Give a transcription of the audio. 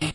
you